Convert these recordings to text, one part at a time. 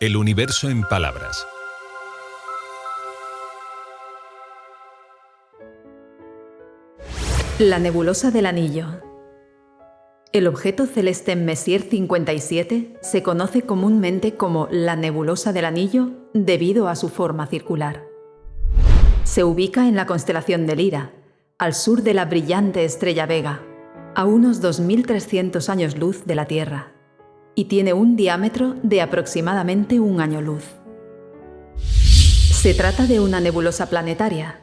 El universo en palabras. La nebulosa del Anillo. El objeto celeste Messier 57 se conoce comúnmente como la nebulosa del Anillo debido a su forma circular. Se ubica en la constelación de Lira, al sur de la brillante estrella Vega, a unos 2.300 años luz de la Tierra y tiene un diámetro de aproximadamente un año luz. Se trata de una nebulosa planetaria,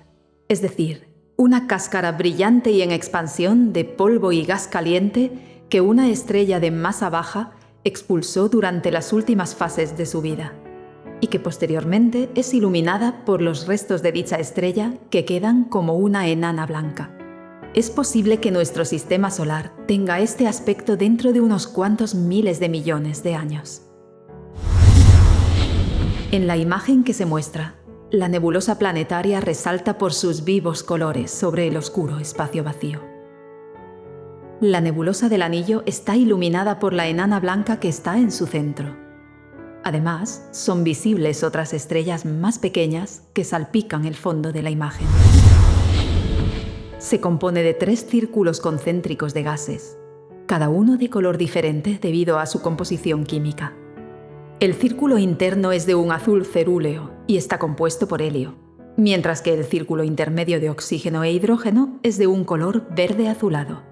es decir, una cáscara brillante y en expansión de polvo y gas caliente que una estrella de masa baja expulsó durante las últimas fases de su vida, y que posteriormente es iluminada por los restos de dicha estrella que quedan como una enana blanca es posible que nuestro sistema solar tenga este aspecto dentro de unos cuantos miles de millones de años. En la imagen que se muestra, la nebulosa planetaria resalta por sus vivos colores sobre el oscuro espacio vacío. La nebulosa del anillo está iluminada por la enana blanca que está en su centro. Además, son visibles otras estrellas más pequeñas que salpican el fondo de la imagen se compone de tres círculos concéntricos de gases, cada uno de color diferente debido a su composición química. El círculo interno es de un azul cerúleo y está compuesto por helio, mientras que el círculo intermedio de oxígeno e hidrógeno es de un color verde azulado.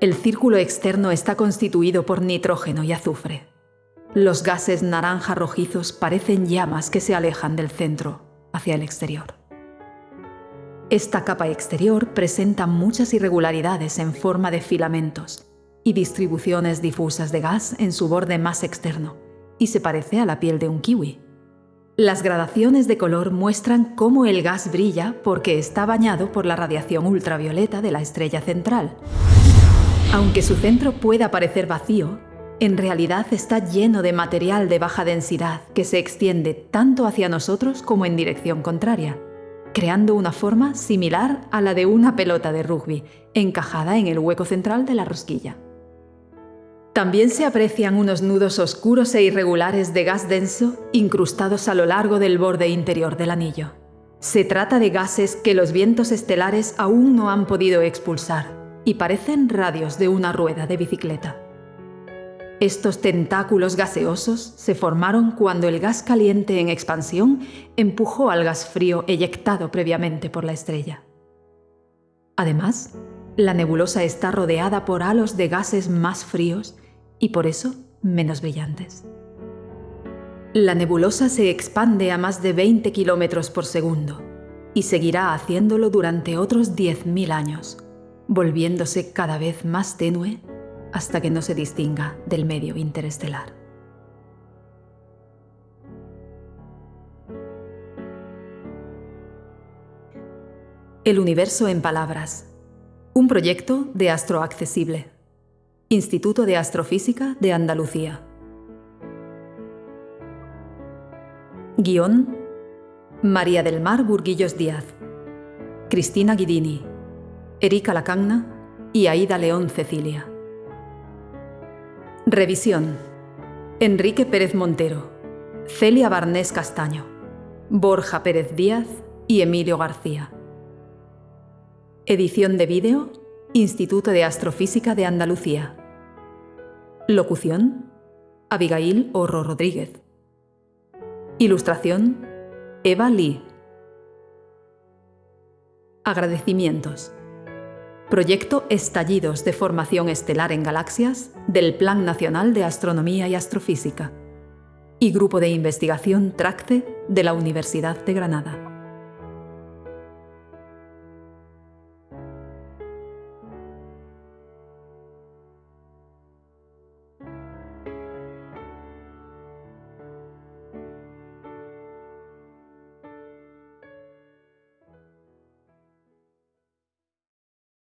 El círculo externo está constituido por nitrógeno y azufre. Los gases naranja rojizos parecen llamas que se alejan del centro, hacia el exterior. Esta capa exterior presenta muchas irregularidades en forma de filamentos y distribuciones difusas de gas en su borde más externo, y se parece a la piel de un kiwi. Las gradaciones de color muestran cómo el gas brilla porque está bañado por la radiación ultravioleta de la estrella central. Aunque su centro pueda parecer vacío, en realidad está lleno de material de baja densidad que se extiende tanto hacia nosotros como en dirección contraria creando una forma similar a la de una pelota de rugby, encajada en el hueco central de la rosquilla. También se aprecian unos nudos oscuros e irregulares de gas denso incrustados a lo largo del borde interior del anillo. Se trata de gases que los vientos estelares aún no han podido expulsar y parecen radios de una rueda de bicicleta. Estos tentáculos gaseosos se formaron cuando el gas caliente en expansión empujó al gas frío eyectado previamente por la estrella. Además, la nebulosa está rodeada por halos de gases más fríos y por eso menos brillantes. La nebulosa se expande a más de 20 kilómetros por segundo y seguirá haciéndolo durante otros 10.000 años, volviéndose cada vez más tenue hasta que no se distinga del medio interestelar. El universo en palabras. Un proyecto de Astroaccesible. Instituto de Astrofísica de Andalucía. Guión. María del Mar Burguillos Díaz. Cristina Guidini. Erika Lacagna y Aida León Cecilia. Revisión. Enrique Pérez Montero, Celia Barnés Castaño, Borja Pérez Díaz y Emilio García. Edición de vídeo, Instituto de Astrofísica de Andalucía. Locución, Abigail Orro Rodríguez. Ilustración, Eva Lee. Agradecimientos. Proyecto Estallidos de Formación Estelar en Galaxias del Plan Nacional de Astronomía y Astrofísica y Grupo de Investigación TRACTE de la Universidad de Granada.